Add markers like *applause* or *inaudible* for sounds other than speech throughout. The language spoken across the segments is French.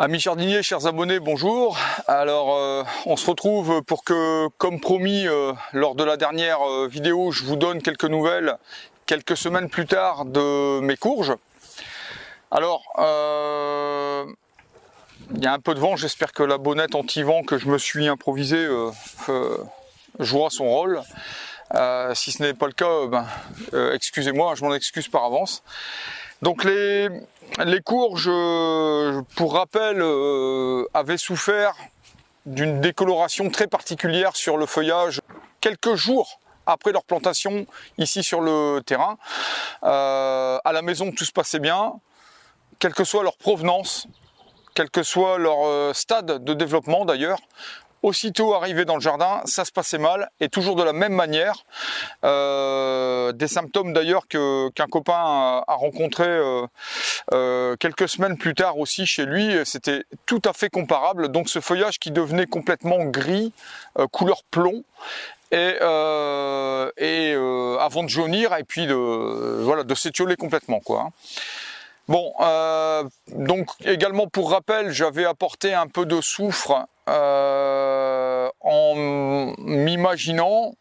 Amis jardiniers, chers abonnés, bonjour. Alors, euh, on se retrouve pour que, comme promis, euh, lors de la dernière euh, vidéo, je vous donne quelques nouvelles quelques semaines plus tard de mes courges. Alors, il y a un peu de vent, j'espère que la bonnette anti-vent que je me suis improvisée jouera son rôle. si ce n'est pas le cas, ben, excusez-moi, je m'en excuse par avance. Donc les, courges, pour rappel, euh, avaient souffert d'une décoloration très particulière sur le feuillage quelques jours après leur plantation ici sur le terrain. Euh, à la maison, tout se passait bien, quelle que soit leur provenance, quel que soit leur euh, stade de développement d'ailleurs. Aussitôt arrivé dans le jardin, ça se passait mal et toujours de la même manière. Euh, des symptômes d'ailleurs qu'un copain a, rencontré euh, euh, quelques semaines plus tard aussi chez lui. C'était tout à fait comparable. Donc ce feuillage qui devenait complètement gris, couleur plomb, et, avant de jaunir et puis de voilà de s'étioler complètement quoi. Bon, donc également pour rappel, j'avais apporté un peu de soufre euh, en m'imaginant,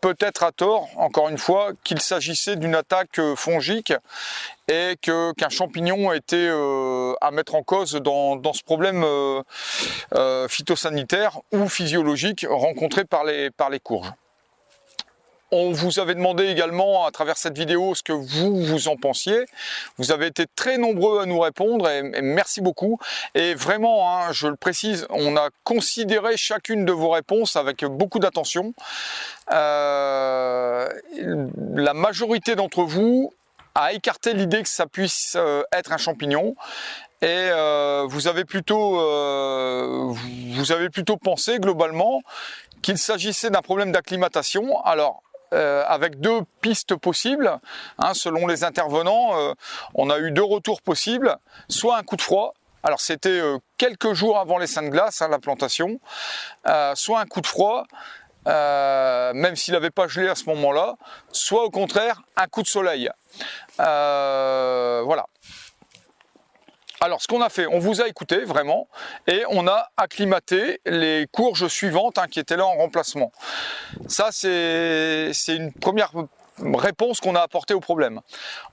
peut-être à tort, encore une fois, qu'il s'agissait d'une attaque fongique et qu'un champignon était euh, à mettre en cause dans, ce problème phytosanitaire ou physiologique rencontré par les, par les courges. On vous avait demandé également à travers cette vidéo ce que vous vous en pensiez. Vous avez été très nombreux à nous répondre et, merci beaucoup. Et vraiment, hein, je le précise, on a considéré chacune de vos réponses avec beaucoup d'attention. Euh, la majorité d'entre vous a écarté l'idée que ça puisse euh, être un champignon et euh, vous avez plutôt vous avez plutôt pensé globalement qu'il s'agissait d'un problème d'acclimatation. Alors euh, avec deux pistes possibles. Hein, selon les intervenants, euh, on a eu deux retours possibles, soit un coup de froid, alors c'était euh, quelques jours avant les saintes glaces, hein, la plantation, soit un coup de froid, même s'il n'avait pas gelé à ce moment-là, soit au contraire un coup de soleil. voilà. Alors, ce qu'on a fait, on vous a écouté vraiment, et on a acclimaté les courges suivantes hein, qui étaient là en remplacement. Ça, c'est une première réponse qu'on a apportée au problème.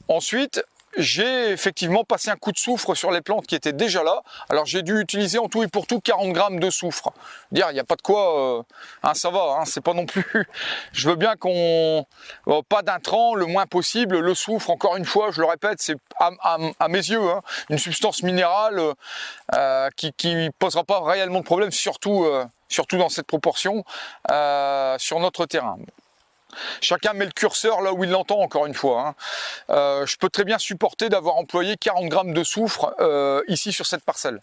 Ensuite, j'ai effectivement passé un coup de soufre sur les plantes qui étaient déjà là. Alors j'ai dû utiliser en tout et pour tout 40 grammes de soufre. Dire, il n'y a pas de quoi, euh, hein, ça va, hein, c'est pas non plus. *laughs* Je veux bien qu'on, euh, pas d'intrants, le moins possible. Le soufre, encore une fois, je le répète, c'est à, mes yeux hein, une substance minérale euh, qui, qui posera pas réellement de problème, surtout, surtout dans cette proportion, sur notre terrain. Chacun met le curseur là où il l'entend, encore une fois. Hein. Euh, je peux très bien supporter d'avoir employé 40 grammes de soufre euh, ici sur cette parcelle.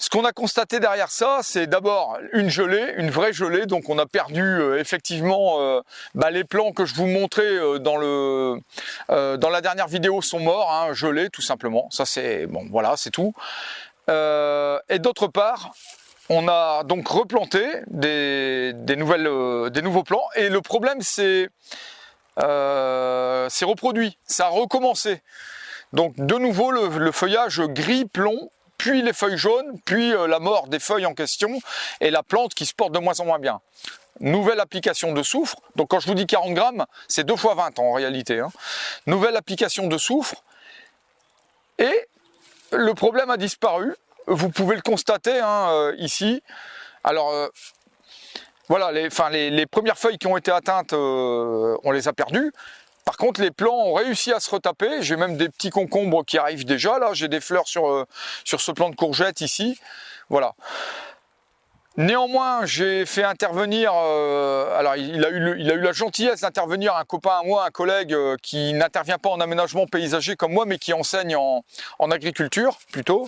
Ce qu'on a constaté derrière ça, c'est d'abord une gelée, une vraie gelée. Donc on a perdu euh, effectivement bah, les plants que je vous montrais dans la dernière vidéo sont morts, hein, gelés tout simplement. Ça c'est bon, voilà, c'est tout. et d'autre part, on a donc replanté des, euh, nouveaux plants et le problème c'est euh, reproduit, ça a recommencé. Donc de nouveau le, feuillage gris plomb, puis les feuilles jaunes, puis euh, la mort des feuilles en question et la plante qui se porte de moins en moins bien. Nouvelle application de soufre, donc quand je vous dis 40 grammes, c'est 2 fois 20 en réalité. Hein. Nouvelle application de soufre et le problème a disparu vous pouvez le constater hein, euh, ici. Alors, euh, voilà, les, les, premières feuilles qui ont été atteintes, euh, on les a perdues. Par contre, les plants ont réussi à se retaper. J'ai même des petits concombres qui arrivent déjà. Là, j'ai des fleurs sur, sur ce plant de courgettes ici. Voilà. Néanmoins, j'ai fait intervenir, alors il a, eu a eu la gentillesse d'intervenir un copain à moi, un collègue qui n'intervient pas en aménagement paysager comme moi, mais qui enseigne en, agriculture plutôt.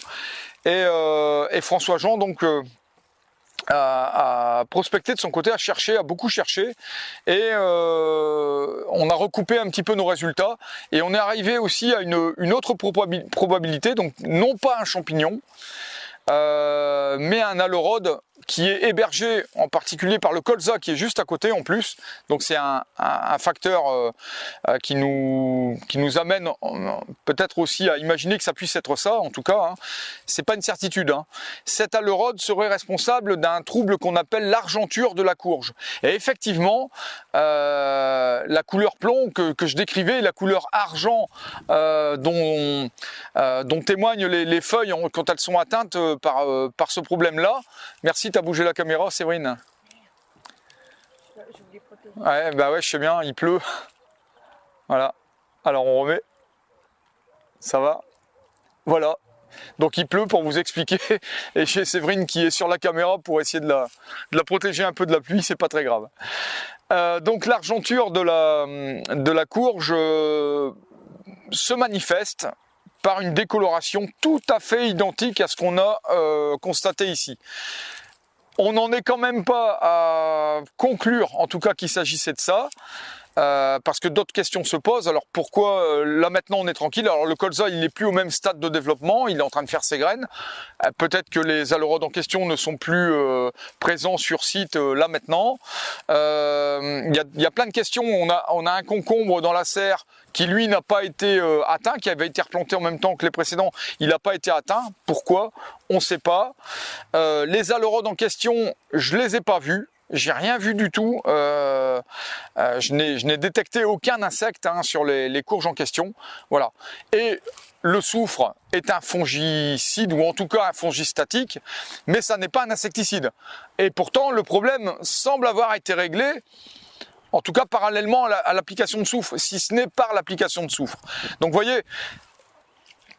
Euh, et, François Jean donc euh, a, prospecté de son côté, a cherché, a beaucoup cherché, et euh, on a recoupé un petit peu nos résultats, et on est arrivé aussi à une, autre probabilité, donc non pas un champignon, mais un alorode qui est hébergé en particulier par le colza qui est juste à côté en plus. Donc c'est un, facteur euh, euh, qui, nous, qui nous amène peut-être aussi à imaginer que ça puisse être ça. En tout cas, hein. c'est pas une certitude. Hein. Cet alerode serait responsable d'un trouble qu'on appelle l'argenture de la courge. Et effectivement, euh, la couleur plomb que, je décrivais, la couleur argent dont, dont témoignent les, feuilles quand elles sont atteintes par, par ce problème-là. Merci bouger la caméra, Séverine? Ouais, bah ouais, je sais bien, il pleut. Voilà. Alors on remet. Ça va Voilà. Donc il pleut pour vous expliquer. *laughs* Et chez Séverine qui est sur la caméra pour essayer de la, la protéger un peu de la pluie, c'est pas très grave. Euh, donc l'argenture de la, de la courge euh, se manifeste par une décoloration tout à fait identique à ce qu'on a euh, constaté ici. On n'en est quand même pas à conclure, en tout cas qu'il s'agissait de ça. Euh, parce que d'autres questions se posent. Alors pourquoi euh, là maintenant on est tranquille? Alors le colza il n'est plus au même stade de développement, il est en train de faire ses graines. Euh, peut-être que les aleurodes en question ne sont plus présents sur site là maintenant. Il y a, plein de questions. On a, un concombre dans la serre qui lui n'a pas été atteint, qui avait été replanté en même temps que les précédents, il n'a pas été atteint. Pourquoi? On ne sait pas. les aleurodes en question, je les ai pas vus. J'ai rien vu du tout. Euh, euh, je n'ai détecté aucun insecte hein, sur les, courges en question. Voilà. Et le soufre est un fongicide ou en tout cas un fongistatique, mais ça n'est pas un insecticide. Et pourtant, le problème semble avoir été réglé. En tout cas, parallèlement à l'application de soufre, si ce n'est par l'application de soufre. Donc, vous voyez,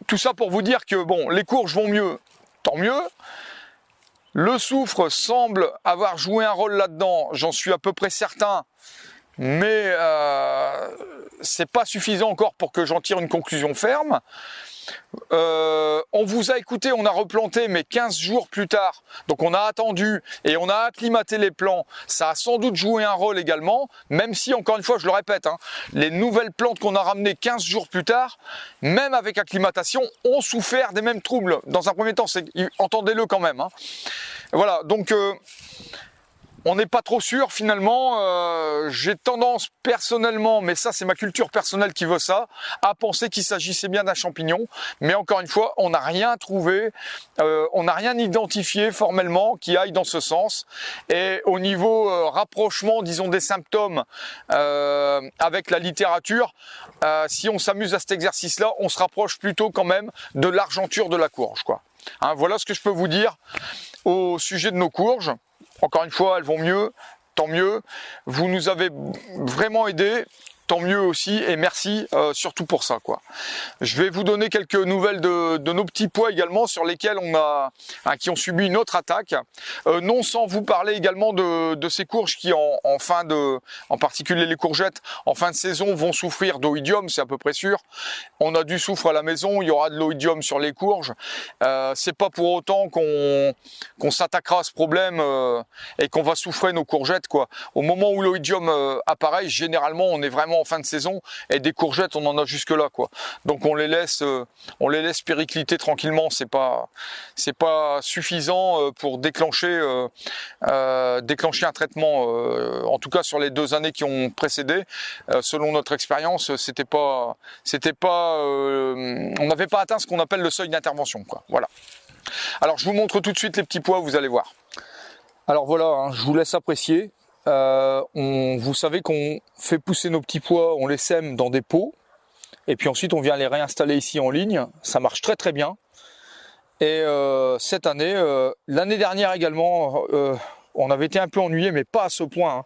tout ça pour vous dire que bon, les courges vont mieux, tant mieux. Le soufre semble avoir joué un rôle là-dedans, j'en suis à peu près certain, mais euh, c'est pas suffisant encore pour que j'en tire une conclusion ferme. Euh, on vous a écouté, on a replanté, mais 15 jours plus tard. Donc on a attendu et on a acclimaté les plants. Ça a sans doute joué un rôle également, même si, encore une fois, je le répète, hein, les nouvelles plantes qu'on a ramenées 15 jours plus tard, même avec acclimatation, ont souffert des mêmes troubles. Dans un premier temps, entendez-le quand même. Hein. Voilà, donc... Euh, on n'est pas trop sûr finalement. Euh, j'ai tendance personnellement, mais ça c'est ma culture personnelle qui veut ça, à penser qu'il s'agissait bien d'un champignon. Mais encore une fois, on n'a rien trouvé, euh, on n'a rien identifié formellement qui aille dans ce sens. Et au niveau euh, rapprochement, disons, des symptômes avec la littérature, si on s'amuse à cet exercice-là, on se rapproche plutôt quand même de l'argenture de la courge. Quoi. Hein, voilà ce que je peux vous dire au sujet de nos courges. Encore une fois, elles vont mieux, tant mieux. Vous nous avez vraiment aidé tant mieux aussi et merci euh, surtout pour ça quoi. Je vais vous donner quelques nouvelles de, nos petits pois également sur lesquels on a hein, qui ont subi une autre attaque. Euh, non sans vous parler également de, ces courges qui en, fin de, en particulier les courgettes, en fin de saison vont souffrir d'oïdium, c'est à peu près sûr. On a du soufre à la maison, il y aura de l'oïdium sur les courges. Euh, c'est pas pour autant qu'on s'attaquera à ce problème et qu'on va souffrir nos courgettes quoi. Au moment où l'oïdium apparaît, généralement on est vraiment fin de saison et des courgettes on en a jusque là quoi. Donc on les laisse euh, on les laisse péricliter tranquillement, c'est pas c'est pas suffisant euh, pour déclencher euh, déclencher un traitement en tout cas sur les deux années qui ont précédé selon notre expérience, c'était pas c'était pas on n'avait pas atteint ce qu'on appelle le seuil d'intervention quoi. Voilà. Alors je vous montre tout de suite les petits pois, vous allez voir. Alors voilà, hein, je vous laisse apprécier. Euh, on, vous savez qu'on fait pousser nos petits pois, on les sème dans des pots, et puis ensuite on vient les réinstaller ici en ligne. Ça marche très très bien. Et euh, cette année, euh, l'année dernière également, on avait été un peu ennuyé, mais pas à ce point. Hein.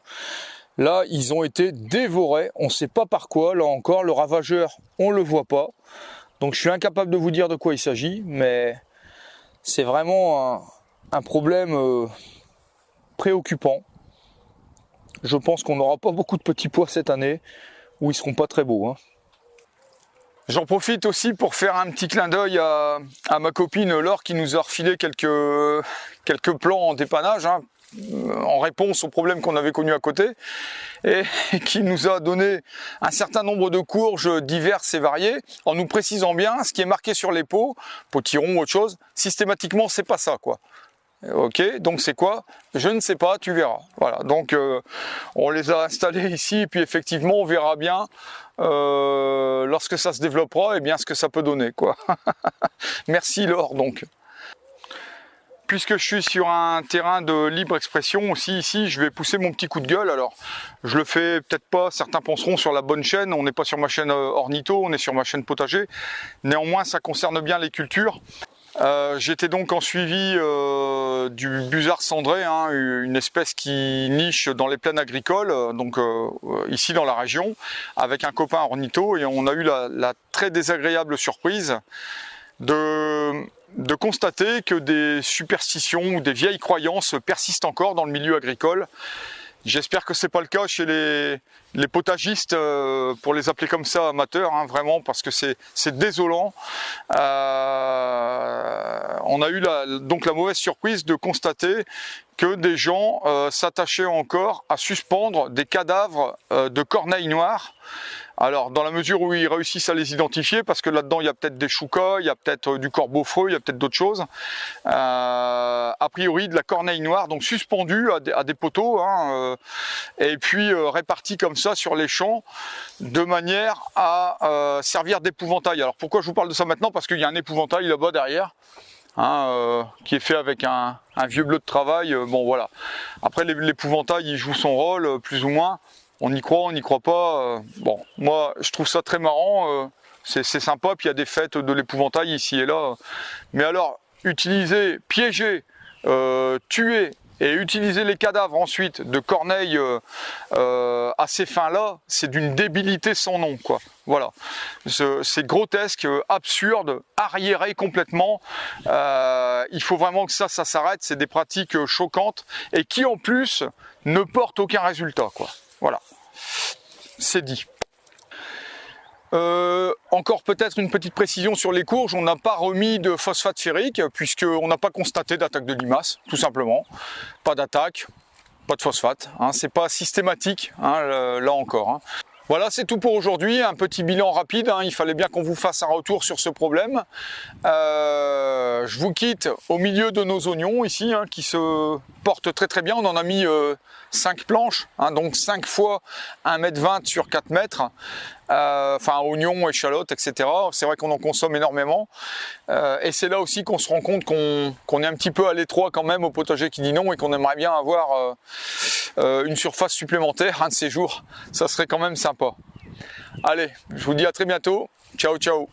Là, ils ont été dévorés. On ne sait pas par quoi. Là encore, le ravageur, on le voit pas. Donc je suis incapable de vous dire de quoi il s'agit, mais c'est vraiment un problème préoccupant. Je pense qu'on n'aura pas beaucoup de petits pois cette année, ou ils seront pas très beaux. Hein. J'en profite aussi pour faire un petit clin d'œil à, ma copine Laure qui nous a refilé quelques, plans en dépannage, hein, en réponse aux problèmes qu'on avait connus à côté, et *laughs* qui nous a donné un certain nombre de courges diverses et variées, en nous précisant bien ce qui est marqué sur les pots, potiron ou autre chose, systématiquement c'est pas ça quoi. Ok, donc c'est quoi? Je ne sais pas, tu verras. Voilà, donc euh, on les a installés ici et puis effectivement on verra bien euh, lorsque ça se développera et bien ce que ça peut donner quoi. *laughs* Merci Laure donc. Puisque je suis sur un terrain de libre expression aussi ici, je vais pousser mon petit coup de gueule. Alors, je le fais peut-être pas, certains penseront sur la bonne chaîne, on n'est pas sur ma chaîne euh, ornitho, on est sur ma chaîne potager. Néanmoins, ça concerne bien les cultures. Euh, j'étais donc en suivi euh, du busard cendré, hein, une espèce qui niche dans les plaines agricoles, donc ici dans la région, avec un copain ornitho, et on a eu la très désagréable surprise de constater que des superstitions ou des vieilles croyances persistent encore dans le milieu agricole. J'espère que c'est pas le cas chez les, potagistes, euh, pour les appeler comme ça, amateurs, hein, vraiment, parce que c'est désolant. Euh, on a eu la, donc la mauvaise surprise de constater que des gens euh, s'attachaient encore à suspendre des cadavres de corneilles noires alors, dans la mesure où ils réussissent à les identifier, parce que là-dedans, il y a peut-être des choucas, il y a peut-être euh, du corbeau freux, il y a peut-être d'autres choses. Euh, a priori, de la corneille noire, donc suspendue à des, poteaux, hein, euh, et puis répartie comme ça sur les champs, de manière à servir d'épouvantail. Alors, pourquoi je vous parle de ça maintenant? Parce qu'il y a un épouvantail là-bas derrière. Hein, qui est fait avec un, vieux bleu de travail, bon voilà. Après l'épouvantail il joue son rôle plus ou moins, on y croit, on n'y croit pas. Euh, bon, moi, je trouve ça très marrant. Euh, c'est sympa, puis il y a des fêtes de l'épouvantail ici et là. Mais alors, utiliser, piéger, euh, tuer et utiliser les cadavres ensuite de corneilles assez fins là, c'est d'une débilité sans nom, quoi. Voilà, c'est grotesque, absurde, arriéré complètement. il faut vraiment que ça, ça s'arrête. C'est des pratiques choquantes et qui en plus ne portent aucun résultat, quoi. Voilà, c'est dit. Euh, encore peut-être une petite précision sur les courges, on n'a pas remis de phosphate ferrique puisqu'on n'a pas constaté d'attaque de limaces, tout simplement. Pas d'attaque, pas de phosphate, hein, c'est pas systématique hein, là encore. Hein. Voilà, c'est tout pour aujourd'hui. Un petit bilan rapide. Hein. Il fallait bien qu'on vous fasse un retour sur ce problème. Euh, je vous quitte au milieu de nos oignons ici, hein, qui se portent très très bien. On en a mis 5 euh, planches, hein, donc 5 fois 1m20 sur 4 mètres. Euh, enfin, oignons, échalotes, etc. C'est vrai qu'on en consomme énormément. et c'est là aussi qu'on se rend compte qu'on est un petit peu à l'étroit quand même au potager qui dit non et qu'on aimerait bien avoir une surface supplémentaire un de ces jours. Ça serait quand même sympa. Allez, je vous dis à très bientôt. Ciao, ciao